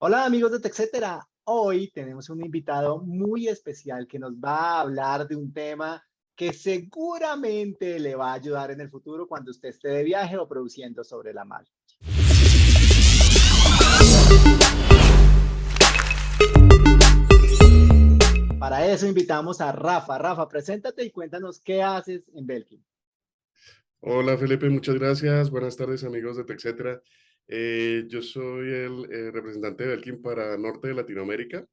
Hola amigos de TechCetera. Hoy tenemos un invitado muy especial que nos va a hablar de un tema que seguramente le va a ayudar en el futuro cuando usted esté de viaje o produciendo sobre la mar. Para eso invitamos a Rafa. Rafa, preséntate y cuéntanos qué haces en Belkin. Hola Felipe, muchas gracias. Buenas tardes amigos de TechCetera. Eh, yo soy el eh, representante de Belkin para Norte de Latinoamérica.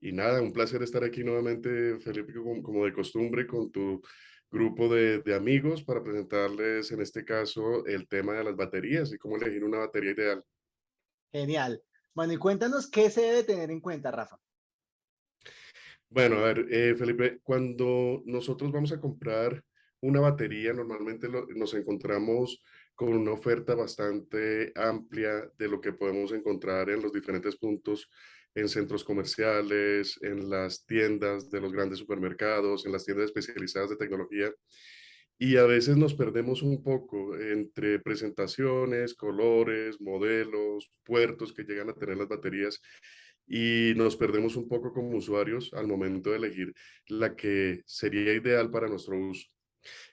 Y nada, un placer estar aquí nuevamente, Felipe, como, de costumbre, con tu grupo de, de, amigos para presentarles, en este caso, el tema de las baterías y cómo elegir una batería ideal. Genial. Bueno, y cuéntanos qué se debe tener en cuenta, Rafa. Bueno, a ver, eh, Felipe, cuando nosotros vamos a comprar una batería, normalmente nos encontramos con una oferta bastante amplia de lo que podemos encontrar en los diferentes puntos, en centros comerciales, en las tiendas de los grandes supermercados, en las tiendas especializadas de tecnología. Y a veces nos perdemos un poco entre presentaciones, colores, modelos, puertos que llegan a tener las baterías y nos perdemos un poco como usuarios al momento de elegir la que sería ideal para nuestro uso.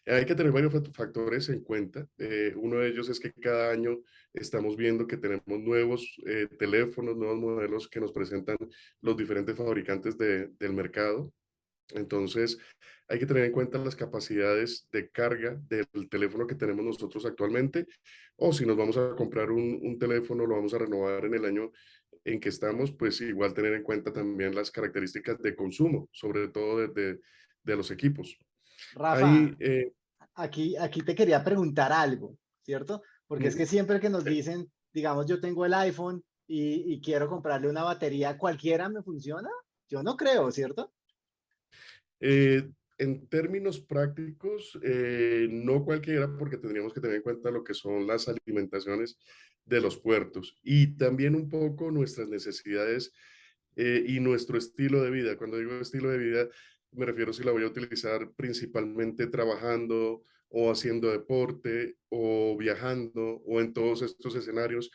Hay que tener varios factores en cuenta. Eh, uno de ellos es que cada año estamos viendo que tenemos nuevos eh, teléfonos, nuevos modelos que nos presentan los diferentes fabricantes del mercado. Entonces, hay que tener en cuenta las capacidades de carga del teléfono que tenemos nosotros actualmente, o si nos vamos a comprar un, un teléfono, lo vamos a renovar en el año en que estamos, pues igual tener en cuenta también las características de consumo, sobre todo de, de, de los equipos. Rafa, eh, aquí, aquí te quería preguntar algo, ¿cierto? Porque es que siempre que nos dicen, digamos, yo tengo el iPhone y, quiero comprarle una batería, ¿cualquiera me funciona? Yo no creo, ¿cierto? Eh, en términos prácticos, eh, no cualquiera, porque tendríamos que tener en cuenta lo que son las alimentaciones de los puertos y también un poco nuestras necesidades y nuestro estilo de vida. Cuando digo estilo de vida, me refiero si la voy a utilizar principalmente trabajando o haciendo deporte o viajando o en todos estos escenarios.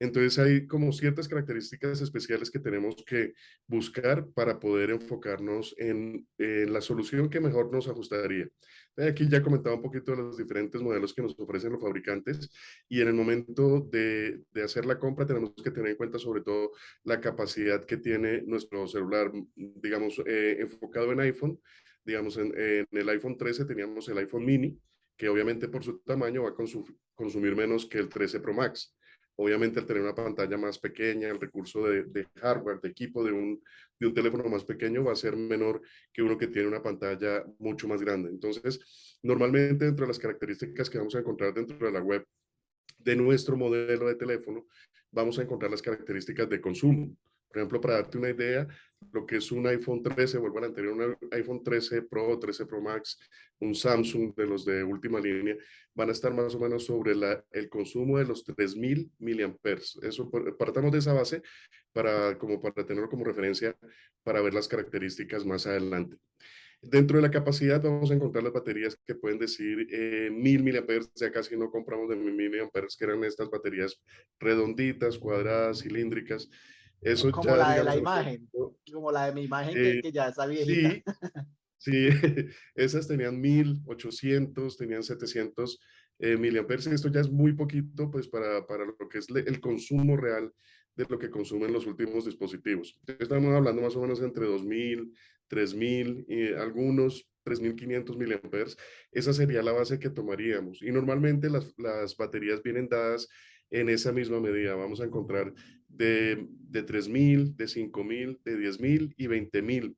Entonces hay como ciertas características especiales que tenemos que buscar para poder enfocarnos en, la solución que mejor nos ajustaría. Aquí ya comentaba un poquito de los diferentes modelos que nos ofrecen los fabricantes y en el momento de, hacer la compra tenemos que tener en cuenta sobre todo la capacidad que tiene nuestro celular, digamos, eh, enfocado en iPhone. Digamos, en, en, el iPhone 13 teníamos el iPhone mini, que obviamente por su tamaño va a consumir menos que el 13 Pro Max. Obviamente al tener una pantalla más pequeña, el recurso de, hardware, de equipo de un, de un teléfono más pequeño va a ser menor que uno que tiene una pantalla mucho más grande. Entonces, normalmente dentro de las características que vamos a encontrar dentro de la web de nuestro modelo de teléfono, vamos a encontrar las características de consumo. Por ejemplo, para darte una idea, lo que es un iPhone 13, vuelvo al anterior, un iPhone 13 Pro, 13 Pro Max, un Samsung de los de última línea, van a estar más o menos sobre la, el consumo de los 3000 miliamperes. Eso, partamos de esa base para, como para tenerlo como referencia para ver las características más adelante. Dentro de la capacidad vamos a encontrar las baterías que pueden decir eh, 1000 miliamperes, ya casi no compramos de 1000 miliamperes, que eran estas baterías redonditas, cuadradas, cilíndricas, eso como la de la imagen, como la de mi imagen que, eh, ya está viejita. Sí, sí esas tenían 1800, tenían 700 eh, miliamperes. Esto ya es muy poquito pues para, para lo que es el consumo real de lo que consumen los últimos dispositivos. Estamos hablando más o menos entre 2000, 3000 y algunos 3500 miliamperes. Esa sería la base que tomaríamos. Y normalmente las, las baterías vienen dadas en esa misma medida. Vamos a encontrar de, de 3.000, de 5.000, de 10.000 y 20.000.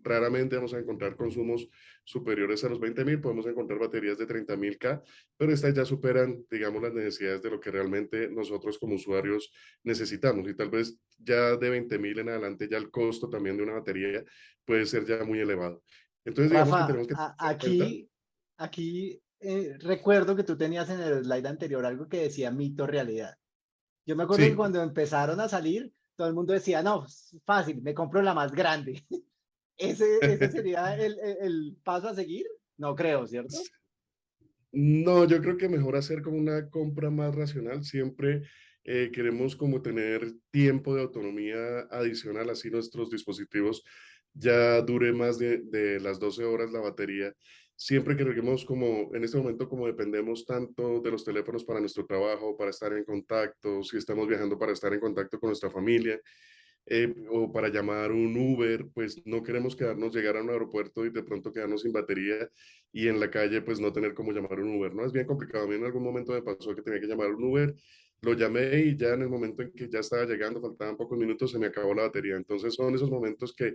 Raramente vamos a encontrar consumos superiores a los 20.000, podemos encontrar baterías de 30.000K, pero estas ya superan, digamos, las necesidades de lo que realmente nosotros como usuarios necesitamos. Y tal vez ya de 20.000 en adelante ya el costo también de una batería puede ser ya muy elevado. Entonces, digamos que tenemos que... Aquí, aquí eh, recuerdo que tú tenías en el slide anterior algo que decía mito realidad. Yo me acuerdo que cuando empezaron a salir, todo el mundo decía, no, fácil, me compro la más grande. ¿Ese, ese sería el, el, paso a seguir? No creo, ¿cierto? No, yo creo que mejor hacer como una compra más racional, siempre eh, queremos como tener tiempo de autonomía adicional, así nuestros dispositivos ya dure más de, de las 12 horas la batería. Siempre que queremos como, en este momento como dependemos tanto de los teléfonos para nuestro trabajo, para estar en contacto, si estamos viajando para estar en contacto con nuestra familia, eh, o para llamar un Uber, pues no queremos quedarnos, llegar a un aeropuerto y de pronto quedarnos sin batería y en la calle pues no tener cómo llamar un Uber, ¿no? Es bien complicado. A mí en algún momento me pasó que tenía que llamar un Uber, lo llamé y ya en el momento en que ya estaba llegando, faltaban pocos minutos, se me acabó la batería. Entonces son esos momentos que,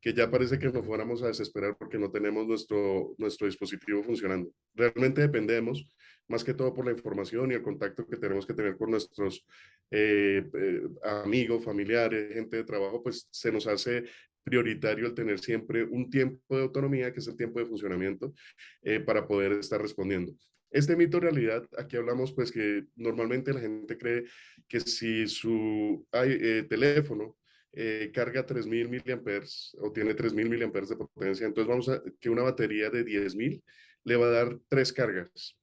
que ya parece que nos fuéramos a desesperar porque no tenemos nuestro, nuestro dispositivo funcionando. Realmente dependemos más que todo por la información y el contacto que tenemos que tener con nuestros eh, eh, amigos, familiares, gente de trabajo, pues se nos hace prioritario el tener siempre un tiempo de autonomía, que es el tiempo de funcionamiento, eh, para poder estar respondiendo. Este mito realidad, aquí hablamos pues que normalmente la gente cree que si su teléfono carga 3000 miliamperes o tiene 3000 miliamperes de potencia, entonces vamos a que una batería de 10000 le va a dar tres cargas.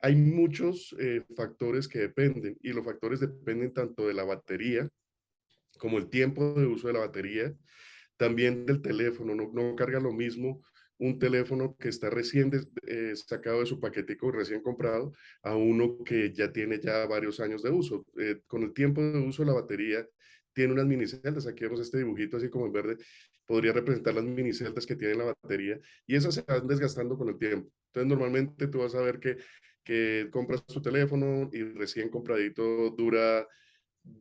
Hay muchos eh, factores que dependen y los factores dependen tanto de la batería como el tiempo de uso de la batería, también del teléfono, no, no carga lo mismo un teléfono que está recién eh, sacado de su paquetico, recién comprado, a uno que ya tiene ya varios años de uso. Eh, con el tiempo de uso la batería tiene unas mini celdas, aquí vemos este dibujito así como en verde, podría representar las mini celdas que tiene la batería y esas se van desgastando con el tiempo. Entonces normalmente tú vas a ver que que compras tu teléfono y recién compradito dura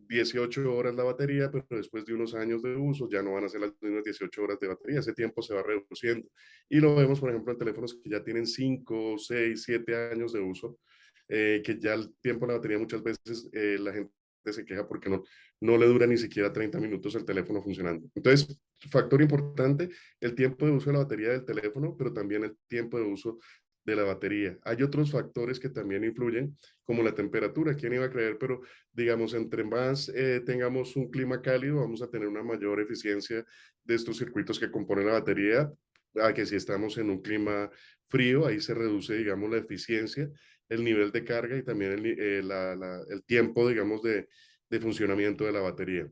18 horas la batería, pero después de unos años de uso ya no van a ser las mismas 18 horas de batería, ese tiempo se va reduciendo. Y lo vemos, por ejemplo, en teléfonos que ya tienen 5, 6, 7 años de uso, eh, que ya el tiempo de la batería muchas veces eh, la gente se queja porque no, no le dura ni siquiera 30 minutos el teléfono funcionando. Entonces, factor importante, el tiempo de uso de la batería del teléfono, pero también el tiempo de uso de la batería. Hay otros factores que también influyen, como la temperatura. ¿Quién iba a creer? Pero, digamos, entre más eh, tengamos un clima cálido, vamos a tener una mayor eficiencia de estos circuitos que componen la batería, a que si estamos en un clima frío, ahí se reduce, digamos, la eficiencia, el nivel de carga y también el, eh, tiempo, digamos, de funcionamiento de la batería.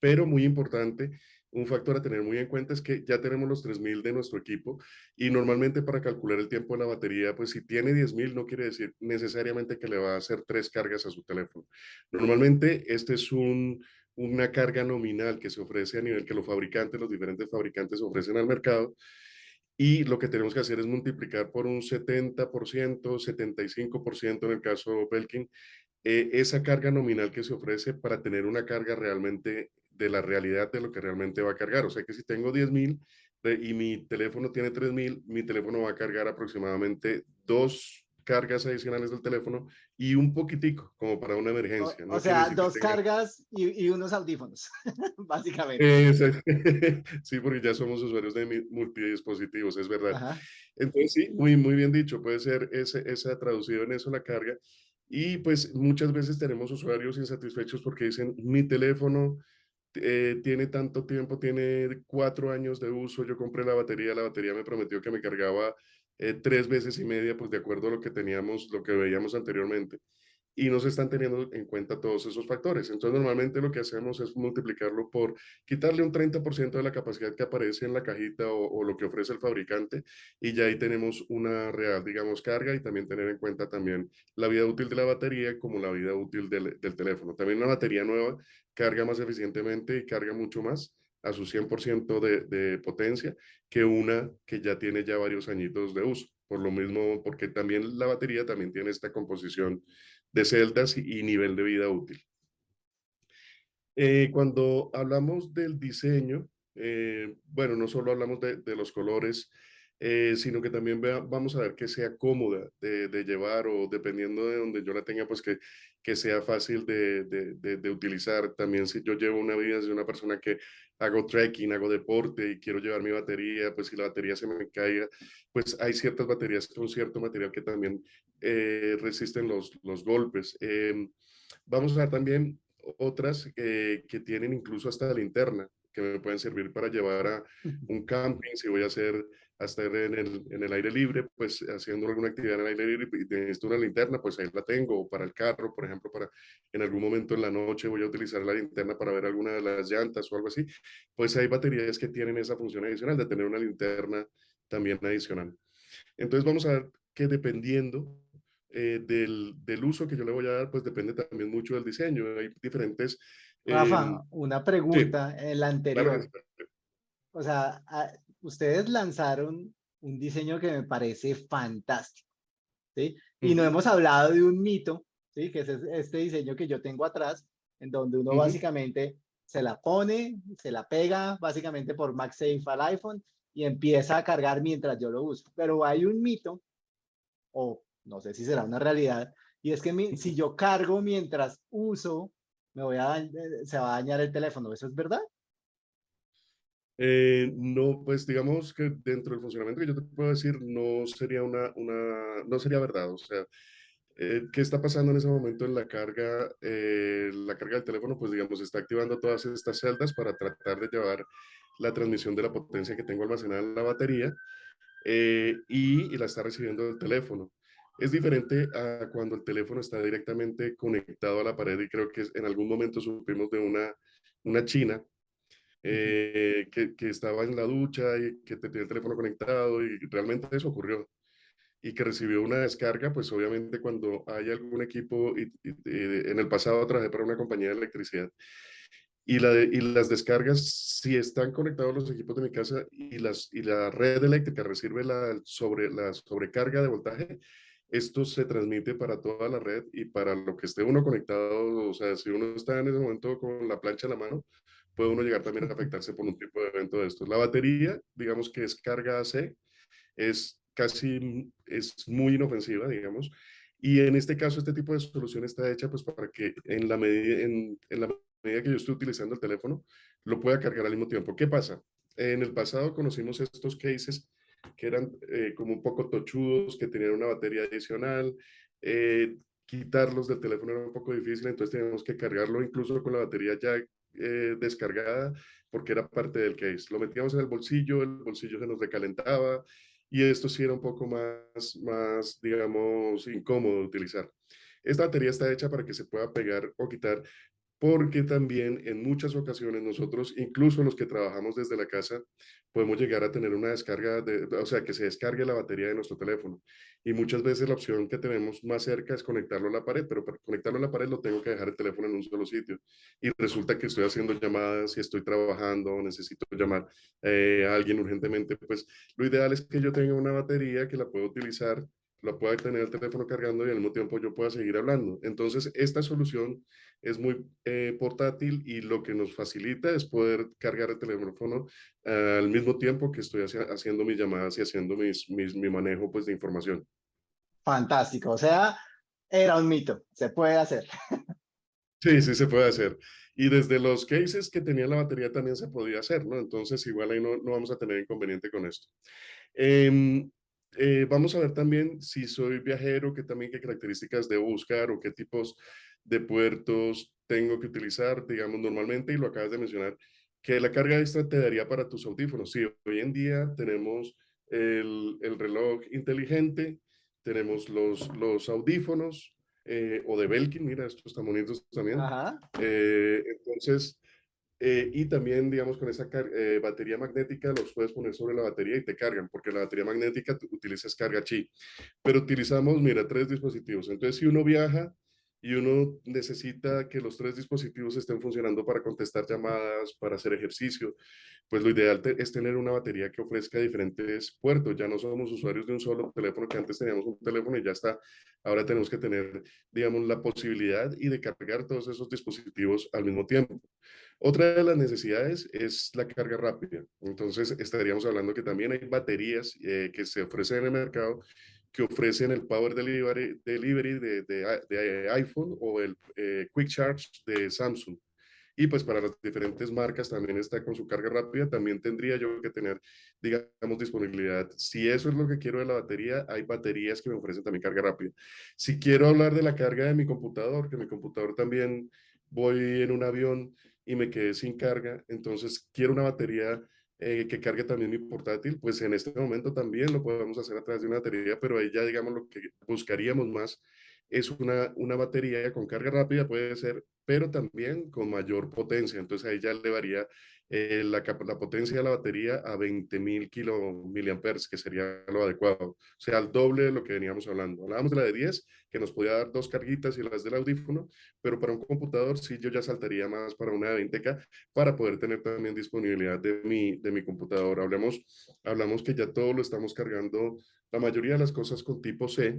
Pero muy importante, un factor a tener muy en cuenta es que ya tenemos los 3000 de nuestro equipo y normalmente para calcular el tiempo de la batería, pues si tiene 10000 no quiere decir necesariamente que le va a hacer tres cargas a su teléfono. Normalmente este es un, una carga nominal que se ofrece a nivel que los fabricantes, los diferentes fabricantes ofrecen al mercado y lo que tenemos que hacer es multiplicar por un 70%, 75% en el caso Belkin, eh, esa carga nominal que se ofrece para tener una carga realmente de la realidad de lo que realmente va a cargar. O sea que si tengo 10.000 y mi teléfono tiene 3.000, mi teléfono va a cargar aproximadamente dos cargas adicionales del teléfono y un poquitipo, como para una emergencia. O, sea, dos cargas y, unos audífonos, básicamente. sí, porque ya somos usuarios de multidispositivos, es verdad. Entonces, sí, muy, muy bien dicho, puede ser ese, esa traducido en eso la carga. Y pues muchas veces tenemos usuarios insatisfechos porque dicen, mi teléfono eh, tiene tanto tiempo, tiene cuatro años de uso, yo compré la batería, la batería me prometió que me cargaba eh, tres veces y media, pues de acuerdo a lo que teníamos, lo que veíamos anteriormente y no se están teniendo en cuenta todos esos factores. Entonces, normalmente lo que hacemos es multiplicarlo por quitarle un 30% de la capacidad que aparece en la cajita o, lo que ofrece el fabricante y ya ahí tenemos una real, digamos, carga y también tener en cuenta también la vida útil de la batería como la vida útil del, del teléfono. También una batería nueva carga más eficientemente y carga mucho más a su 100% de, de potencia que una que ya tiene ya varios añitos de uso. Por lo mismo, porque también la batería también tiene esta composición de celdas y nivel de vida útil. Eh, cuando hablamos del diseño, eh, bueno, no solo hablamos de, de los colores, eh, sino que también vamos a ver que sea cómoda de, de, llevar o dependiendo de donde yo la tenga, pues que, que sea fácil de, de, de, utilizar. También si yo llevo una vida de una persona que hago trekking, hago deporte y quiero llevar mi batería, pues si la batería se me caiga, pues hay ciertas baterías con cierto material que también eh, resisten los, los golpes. Em, vamos a ver también otras que tienen incluso hasta linterna que me pueden servir para llevar a un camping, si voy a hacer a estar en el, en el aire libre, pues haciendo alguna actividad en el aire libre y necesito una linterna, pues ahí la tengo, o para el carro, por ejemplo, para en algún momento en la noche voy a utilizar la linterna para ver alguna de las llantas o algo así, pues hay baterías que tienen esa función adicional de tener una linterna también adicional. Entonces vamos a ver que dependiendo eh, del, del, uso que yo le voy a dar, pues depende también mucho del diseño. Hay diferentes... Rafa, em, una pregunta, en la anterior. O sea, ustedes lanzaron un diseño que me parece fantástico, ¿sí? Y no hemos hablado de un mito, ¿sí? Que es este diseño que yo tengo atrás, en donde uno básicamente se la pone, se la pega básicamente por MagSafe al iPhone y empieza a cargar mientras yo lo uso. Pero hay un mito, o no sé si será una realidad, y es que si yo cargo mientras uso, me voy a, eh, se va a dañar el teléfono. ¿Eso es verdad? Eh, no, pues digamos que dentro del funcionamiento que yo te puedo decir no sería una, una no sería verdad. O sea, eh, ¿qué está pasando en ese momento en la carga? La carga del teléfono, pues digamos, está activando todas estas celdas para tratar de llevar la transmisión de la potencia que tengo almacenada en la batería y, y, la está recibiendo el teléfono. Es diferente a cuando el teléfono está directamente conectado a la pared y creo que en algún momento supimos de una, una china eh, que, que, estaba en la ducha y que tenía el teléfono conectado y realmente eso ocurrió. Y que recibió una descarga, pues obviamente cuando hay algún equipo, y, en el pasado trabajé para una compañía de electricidad, y, la y las descargas, si están conectados los equipos de mi casa y, las, y la red eléctrica recibe la, sobre, la sobrecarga de voltaje, esto se transmite para toda la red y para lo que esté uno conectado, o sea, si uno está en ese momento con la plancha en la mano, puede uno llegar también a afectarse por un tipo de evento de estos. La batería, digamos que es carga AC, es casi, es muy inofensiva, digamos, y en este caso este tipo de solución está hecha pues para que en la medida, en, en la medida que yo estoy utilizando el teléfono, lo pueda cargar al mismo tiempo. ¿Qué pasa? En el pasado conocimos estos cases que eran eh, como un poco tochudos, que tenían una batería adicional, eh, quitarlos del teléfono era un poco difícil, entonces teníamos que cargarlo incluso con la batería ya eh, descargada porque era parte del case. Lo metíamos en el bolsillo, el bolsillo se nos recalentaba y esto sí era un poco más, más digamos, incómodo de utilizar. Esta batería está hecha para que se pueda pegar o quitar porque también en muchas ocasiones nosotros, incluso los que trabajamos desde la casa, podemos llegar a tener una descarga, de, o sea, que se descargue la batería de nuestro teléfono. Y muchas veces la opción que tenemos más cerca es conectarlo a la pared, pero para conectarlo a la pared lo tengo que dejar el teléfono en un solo sitio. Y resulta que estoy haciendo llamadas y estoy trabajando, necesito llamar eh, a alguien urgentemente, pues lo ideal es que yo tenga una batería que la pueda utilizar la pueda tener el teléfono cargando y al mismo tiempo yo pueda seguir hablando. Entonces, esta solución es muy eh, portátil y lo que nos facilita es poder cargar el teléfono al mismo tiempo que estoy haciendo mis llamadas y haciendo mis, mis, mi manejo pues, de información. Fantástico, o sea, era un mito, se puede hacer. Sí, sí se puede hacer. Y desde los cases que tenía la batería también se podía hacer, ¿no? Entonces igual ahí no, no vamos a tener inconveniente con esto. Eh, eh, vamos a ver también si soy viajero, qué también qué características debo buscar o qué tipos de puertos tengo que utilizar, digamos, normalmente, y lo acabas de mencionar, que la carga extra te daría para tus audífonos. Sí, hoy en día tenemos el, el reloj inteligente, tenemos los, los audífonos eh, o de Belkin, mira, estos están bonitos también. Eh, entonces, eh, y también, digamos, con esa eh, batería magnética los puedes poner sobre la batería y te cargan, porque la batería magnética utilizas carga chi. Pero utilizamos, mira, tres dispositivos. Entonces, si uno viaja y uno necesita que los tres dispositivos estén funcionando para contestar llamadas, para hacer ejercicio, pues lo ideal es tener una batería que ofrezca diferentes puertos. Ya no somos usuarios de un solo teléfono, que antes teníamos un teléfono y ya está. Ahora tenemos que tener, digamos, la posibilidad y de cargar todos esos dispositivos al mismo tiempo. Otra de las necesidades es la carga rápida. Entonces, estaríamos hablando que también hay baterías eh, que se ofrecen en el mercado que ofrecen el Power Delivery, delivery de, de, iPhone o el eh, Quick Charge de Samsung. Y pues para las diferentes marcas también está con su carga rápida, también tendría yo que tener, digamos, disponibilidad. Si eso es lo que quiero de la batería, hay baterías que me ofrecen también carga rápida. Si quiero hablar de la carga de mi computador, que mi computador también voy en un avión y me quedé sin carga, entonces quiero una batería eh, que cargue también mi portátil, pues en este momento también lo podemos hacer a través de una batería, pero ahí ya digamos lo que buscaríamos más es una, una batería con carga rápida, puede ser, pero también con mayor potencia. Entonces ahí ya elevaría eh, la, potencia de la batería a 20.000 kilomiliamperes, que sería lo adecuado. O sea, al doble de lo que veníamos hablando. Hablábamos de la de 10, que nos podía dar dos carguitas y las del audífono, pero para un computador sí yo ya saltaría más para una de 20K para poder tener también disponibilidad de mi, de mi computador. Hablamos, hablamos que ya todo lo estamos cargando, la mayoría de las cosas con tipo C,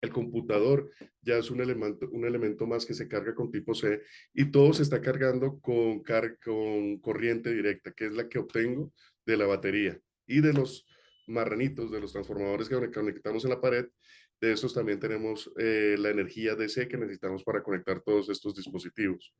el computador ya es un elemento, un elemento más que se carga con tipo C y todo se está cargando con, con corriente directa, que es la que obtengo de la batería y de los marranitos, de los transformadores que conectamos en la pared. De estos también tenemos eh, la energía DC que necesitamos para conectar todos estos dispositivos.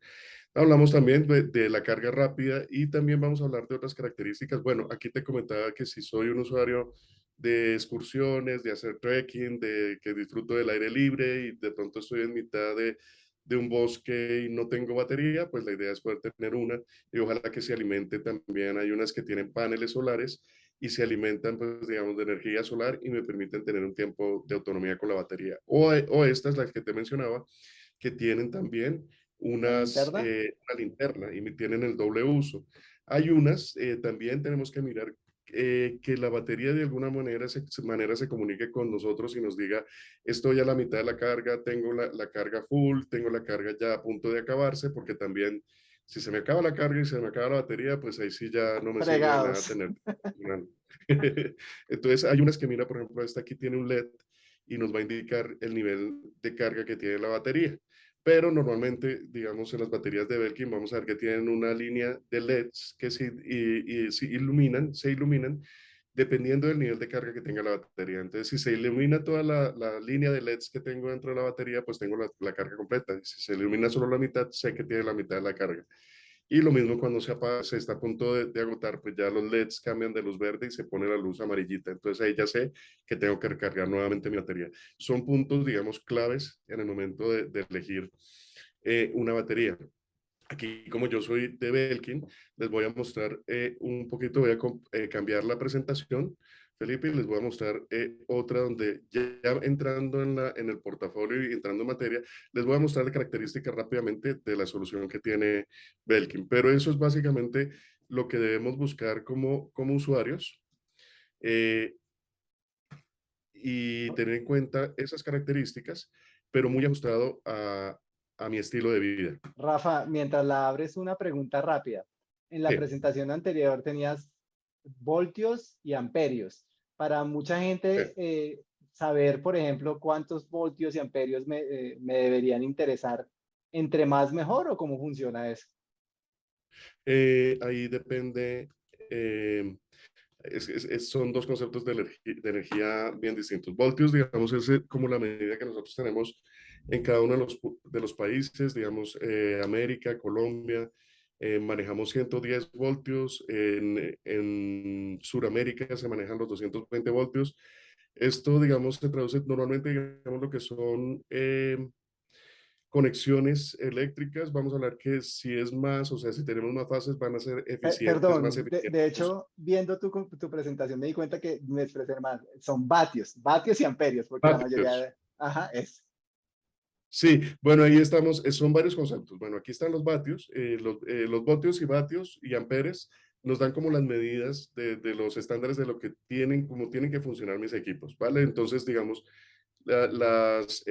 Hablamos también de, de, la carga rápida y también vamos a hablar de otras características. Bueno, aquí te comentaba que si soy un usuario de excursiones, de hacer trekking, de que disfruto del aire libre y de pronto estoy en mitad de, de un bosque y no tengo batería, pues la idea es poder tener una y ojalá que se alimente también. Hay unas que tienen paneles solares y se alimentan, pues, digamos, de energía solar y me permiten tener un tiempo de autonomía con la batería. O, o estas, las que te mencionaba, que tienen también unas, eh, una linterna y tienen el doble uso. Hay unas, eh, también tenemos que mirar eh, que la batería de alguna manera se, manera se comunique con nosotros y nos diga, estoy a la mitad de la carga, tengo la, la, carga full, tengo la carga ya a punto de acabarse, porque también si se me acaba la carga y se me acaba la batería, pues ahí sí ya no me sirve nada tener. Entonces hay unas que mira, por ejemplo, esta aquí tiene un LED y nos va a indicar el nivel de carga que tiene la batería pero normalmente, digamos, en las baterías de Belkin vamos a ver que tienen una línea de LEDs que se, iluminan, se iluminan dependiendo del nivel de carga que tenga la batería. Entonces, si se ilumina toda la, línea de LEDs que tengo dentro de la batería, pues tengo la carga completa. Si se ilumina solo la mitad, sé que tiene la mitad de la carga. Y lo mismo cuando se, apaga, se está a punto de, agotar, pues ya los LEDs cambian de luz verde y se pone la luz amarillita. Entonces ahí ya sé que tengo que recargar nuevamente mi batería. Son puntos, digamos, claves en el momento de, elegir eh, una batería. Aquí, como yo soy de Belkin, les voy a mostrar eh, un poquito, voy a eh, cambiar la presentación Felipe, les voy a mostrar eh, otra donde ya, entrando en, la, en el portafolio y entrando en materia, les voy a mostrar la característica rápidamente de la solución que tiene Belkin. Pero eso es básicamente lo que debemos buscar como, como usuarios eh, y tener en cuenta esas características, pero muy ajustado a, a, mi estilo de vida. Rafa, mientras la abres, una pregunta rápida. En la presentación anterior tenías voltios y amperios para mucha gente eh, saber, por ejemplo, cuántos voltios y amperios me, eh, me, deberían interesar, entre más mejor o cómo funciona eso? Eh, ahí depende, son dos conceptos de, de, energía bien distintos. Voltios, digamos, es como la medida que nosotros tenemos en cada uno de los, de los países, digamos, América, Colombia, eh, manejamos 110 voltios, en, en Sudamérica se manejan los 220 voltios. Esto, digamos, se traduce normalmente, digamos, lo que son eh, conexiones eléctricas. Vamos a hablar que si es más, o sea, si tenemos más fases, van a ser eficientes. Perdón, más eficientes. De, de, hecho, viendo tu, tu presentación me di cuenta que me expresé mal. Son vatios, vatios y amperios, porque la mayoría de... Ajá, es. Sí, bueno, ahí estamos, eh, son varios conceptos. Bueno, aquí están los vatios, eh, los, eh, los voltios y vatios y amperes nos dan como las medidas de, de, los estándares de lo que tienen, como tienen que funcionar mis equipos, ¿vale? Entonces, digamos, las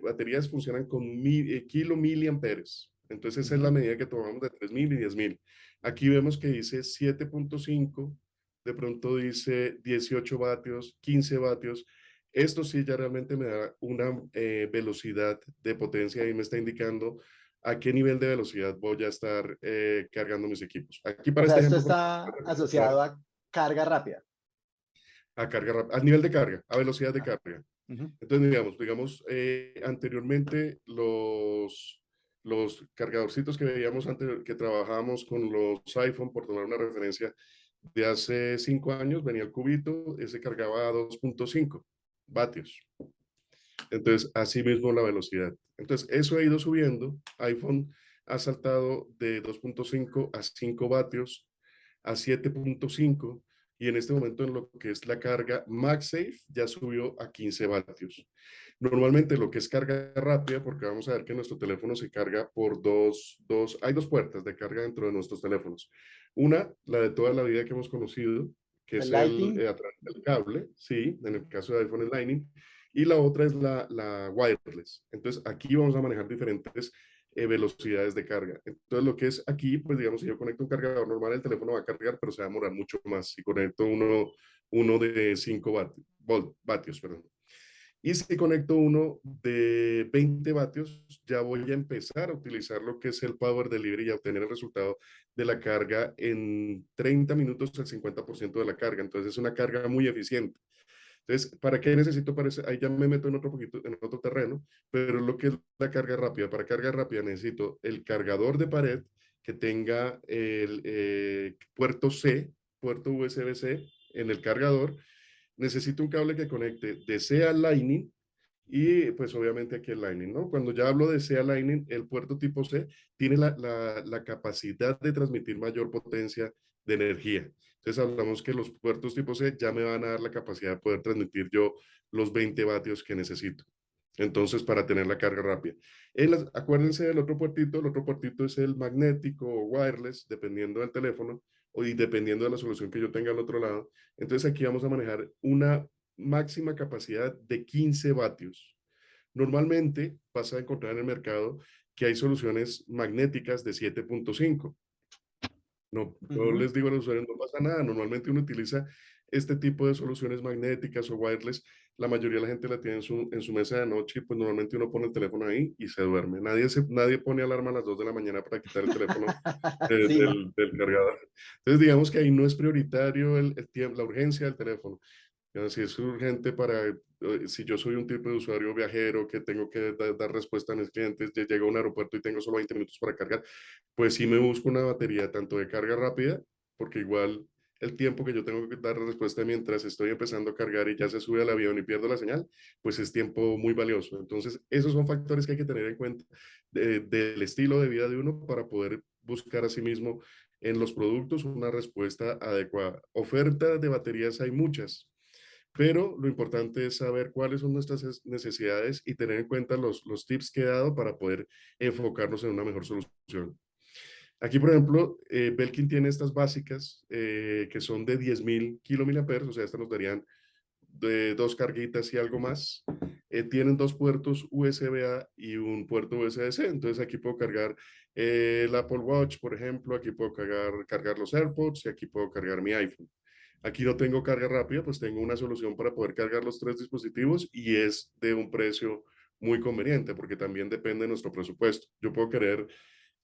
baterías funcionan con mil, kilo miliamperes. Entonces, esa es la medida que tomamos de 3.000 y 10.000. Aquí vemos que dice 7.5, de pronto dice 18 vatios, 15 vatios. Esto sí ya realmente me da una eh, velocidad de potencia y me está indicando a qué nivel de velocidad voy a estar eh, cargando mis equipos. Aquí para este esto está asociado a carga rápida. A carga rápida, al nivel de carga, a velocidad de carga. Entonces, digamos, digamos eh, anteriormente los, los cargadorcitos que veíamos antes, que trabajábamos con los iPhone, por tomar una referencia, de hace cinco años, venía el cubito, ese cargaba a 2.5 vatios. Entonces, así mismo la velocidad. Entonces, eso ha ido subiendo. iPhone ha saltado de 2.5 a 5 vatios a 7.5 y en este momento en lo que es la carga MagSafe ya subió a 15 vatios. Normalmente lo que es carga rápida, porque vamos a ver que nuestro teléfono se carga por dos, dos, hay dos puertas de carga dentro de nuestros teléfonos. Una, la de toda la vida que hemos conocido, que es el, eh, a través del cable, sí, en el caso de iPhone es Lightning, y la otra es la, la wireless. Entonces aquí vamos a manejar diferentes eh, velocidades de carga. Entonces, lo que es aquí, pues digamos, si yo conecto un cargador normal, el teléfono va a cargar, pero se va a demorar mucho más. Si conecto uno, uno de 5 vatios, perdón. Y si conecto uno de 20 vatios, ya voy a empezar a utilizar lo que es el Power Delivery y a obtener el resultado de la carga en 30 minutos, el 50% de la carga. Entonces, es una carga muy eficiente. Entonces, ¿para qué necesito? Para ahí ya me meto en otro poquito, en otro terreno, pero lo que es la carga rápida. Para carga rápida necesito el cargador de pared que tenga el eh, puerto C, puerto USB-C en el cargador. Necesito un cable que conecte de C a Lightning y pues obviamente aquí el Lightning, ¿no? Cuando ya hablo de C a Lightning, el puerto tipo C tiene la, la, la capacidad de transmitir mayor potencia de energía. Entonces hablamos que los puertos tipo C ya me van a dar la capacidad de poder transmitir yo los 20 vatios que necesito. Entonces, para tener la carga rápida. acuérdense del otro puertito, el otro puertito es el magnético o wireless, dependiendo del teléfono y dependiendo de la solución que yo tenga al otro lado. Entonces, aquí vamos a manejar una máxima capacidad de 15 vatios. Normalmente vas a encontrar en el mercado que hay soluciones magnéticas de 7.5. No, les digo a los usuarios, no pasa nada. Normalmente uno utiliza este tipo de soluciones magnéticas o wireless. La mayoría de la gente la tiene en su, en su mesa de noche y pues normalmente uno pone el teléfono ahí y se duerme. Nadie, se, nadie pone alarma a las 2 de la mañana para quitar el teléfono del, del, cargador. Entonces digamos que ahí no es prioritario el, el tiempo, la urgencia del teléfono. Si es urgente para, eh, si yo soy un tipo de usuario viajero que tengo que dar respuesta a mis clientes, llego a un aeropuerto y tengo solo 20 minutos para cargar, pues sí me busco una batería tanto de carga rápida, porque igual el tiempo que yo tengo que dar respuesta mientras estoy empezando a cargar y ya se sube al avión y pierdo la señal, pues es tiempo muy valioso. Entonces, esos son factores que hay que tener en cuenta del estilo de vida de uno para poder buscar a sí mismo en los productos una respuesta adecuada. Oferta de baterías hay muchas, pero lo importante es saber cuáles son nuestras necesidades y tener en cuenta los, los tips que he dado para poder enfocarnos en una mejor solución. Aquí, por ejemplo, eh, Belkin tiene estas básicas eh, que son de 10.000 kilomiliamperes, o sea, estas nos darían de dos carguitas y algo más. Eh, tienen dos puertos USB-A y un puerto USB-C, entonces aquí puedo cargar el Apple Watch, por ejemplo, aquí puedo cargar, cargar los AirPods y aquí puedo cargar mi iPhone. Aquí no tengo carga rápida, pues tengo una solución para poder cargar los tres dispositivos y es de un precio muy conveniente porque también depende de nuestro presupuesto. Yo puedo querer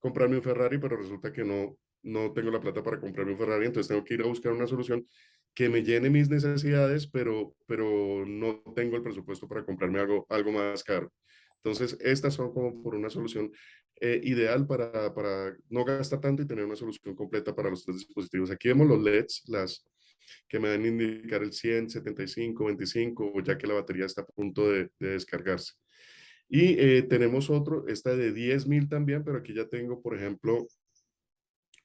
comprarme un Ferrari, pero resulta que no, no tengo la plata para comprarme un Ferrari, entonces tengo que ir a buscar una solución que me llene mis necesidades, pero, pero no tengo el presupuesto para comprarme algo, algo más caro. Entonces, estas son como por una solución eh, ideal para, para no gastar tanto y tener una solución completa para los tres dispositivos. Aquí vemos los LEDs, las, que me dan indicar el 100, 75, 25, ya que la batería está a punto de, descargarse. Y eh, tenemos otro, esta de 10.000 también, pero aquí ya tengo, por ejemplo,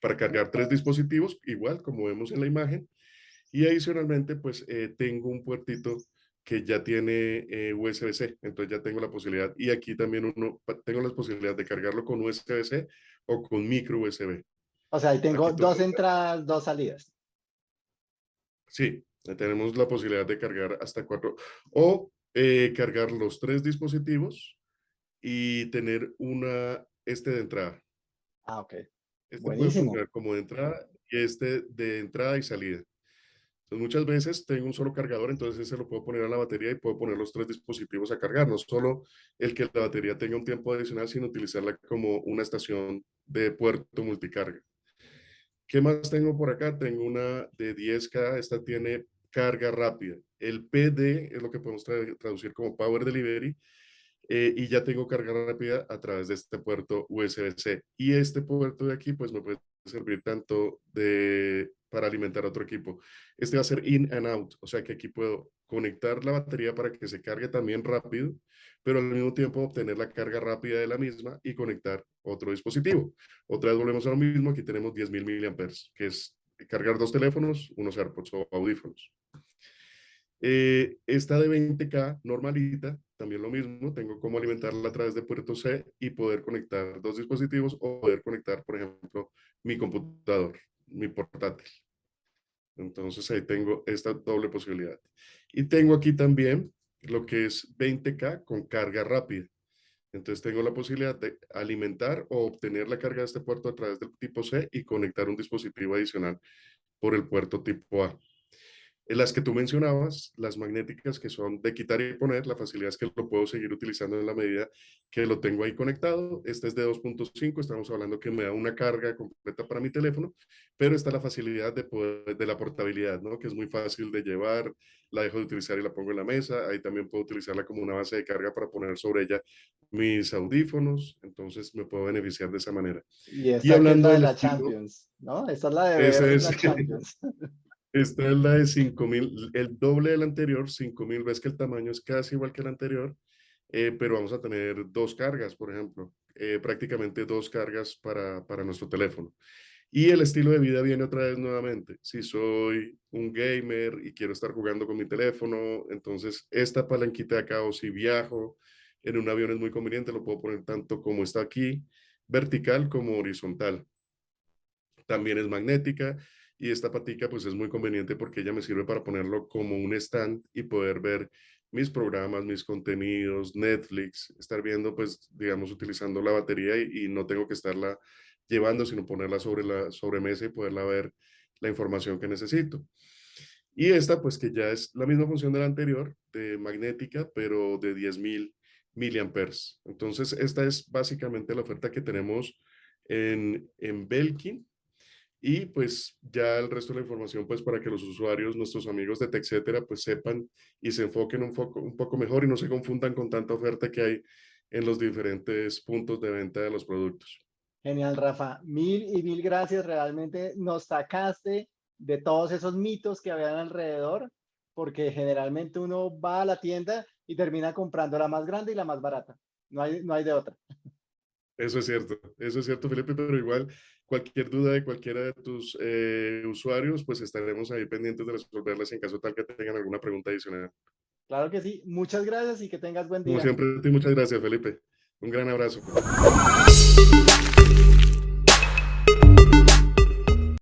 para cargar tres dispositivos, igual como vemos en la imagen. Y adicionalmente, pues eh, tengo un puertito que ya tiene eh, USB-C, entonces ya tengo la posibilidad. Y aquí también uno, tengo la posibilidad de cargarlo con USB-C o con micro USB. O sea, ahí tengo dos entradas, dos salidas. Sí, tenemos la posibilidad de cargar hasta cuatro o eh, cargar los tres dispositivos y tener una, este de entrada. Ah, ok. Este Buenísimo. puede como de entrada y este de entrada y salida. Entonces, muchas veces tengo un solo cargador, entonces ese lo puedo poner a la batería y puedo poner los tres dispositivos a cargar. No solo el que la batería tenga un tiempo adicional, sino utilizarla como una estación de puerto multicarga. ¿Qué más tengo por acá? Tengo una de 10K, esta tiene carga rápida. El PD es lo que podemos traducir como Power Delivery eh, y ya tengo carga rápida a través de este puerto USB-C. Y este puerto de aquí pues me puede servir tanto de, para alimentar otro equipo. Este va a ser in and out, o sea que aquí puedo conectar la batería para que se cargue también rápido, pero al mismo tiempo obtener la carga rápida de la misma y conectar otro dispositivo. Otra vez volvemos a lo mismo, aquí tenemos 10.000 miliamperes, que es cargar dos teléfonos, unos AirPods o audífonos. Eh, esta de 20K normalita, también lo mismo, tengo cómo alimentarla a través de puerto C y poder conectar dos dispositivos o poder conectar, por ejemplo, mi computador, mi portátil. Entonces ahí tengo esta doble posibilidad. Y tengo aquí también lo que es 20K con carga rápida. Entonces tengo la posibilidad de alimentar o obtener la carga de este puerto a través del tipo C y conectar un dispositivo adicional por el puerto tipo A. En las que tú mencionabas, las magnéticas que son de quitar y poner, la facilidad es que lo puedo seguir utilizando en la medida que lo tengo ahí conectado. Este es de 2.5, estamos hablando que me da una carga completa para mi teléfono, pero está la facilidad de, poder, de la portabilidad, ¿no? que es muy fácil de llevar, la dejo de utilizar y la pongo en la mesa. Ahí también puedo utilizarla como una base de carga para poner sobre ella mis audífonos, entonces me puedo beneficiar de esa manera. Y, esta hablando es la de la Champions, ¿no? Esta es la de es, la Champions. Esta es la de 5000, el doble del anterior, 5000, ves que el tamaño es casi igual que el anterior, eh, pero vamos a tener dos cargas, por ejemplo, eh, prácticamente dos cargas para, para nuestro teléfono. Y el estilo de vida viene otra vez nuevamente. Si soy un gamer y quiero estar jugando con mi teléfono, entonces esta palanquita de acá o si viajo en un avión es muy conveniente, lo puedo poner tanto como está aquí, vertical como horizontal. También es magnética y esta patica pues es muy conveniente porque ella me sirve para ponerlo como un stand y poder ver mis programas, mis contenidos, Netflix, estar viendo pues digamos utilizando la batería y, no tengo que estarla llevando sino ponerla sobre la sobremesa y poderla ver la información que necesito. Y esta pues que ya es la misma función de la anterior, de magnética, pero de 10.000 miliamperes. Entonces esta es básicamente la oferta que tenemos en, en Belkin y pues ya el resto de la información pues para que los usuarios, nuestros amigos de TechCetera pues sepan y se enfoquen un poco, un poco mejor y no se confundan con tanta oferta que hay en los diferentes puntos de venta de los productos. Genial, Rafa. Mil y mil gracias. Realmente nos sacaste de todos esos mitos que habían alrededor, porque generalmente uno va a la tienda y termina comprando la más grande y la más barata. No hay, no hay de otra. Eso es cierto, eso es cierto, Felipe, pero igual cualquier duda de cualquiera de tus eh, usuarios, pues estaremos ahí pendientes de resolverlas en caso tal que tengan alguna pregunta adicional. Claro que sí. Muchas gracias y que tengas buen día. Como siempre, muchas gracias, Felipe. Un gran abrazo.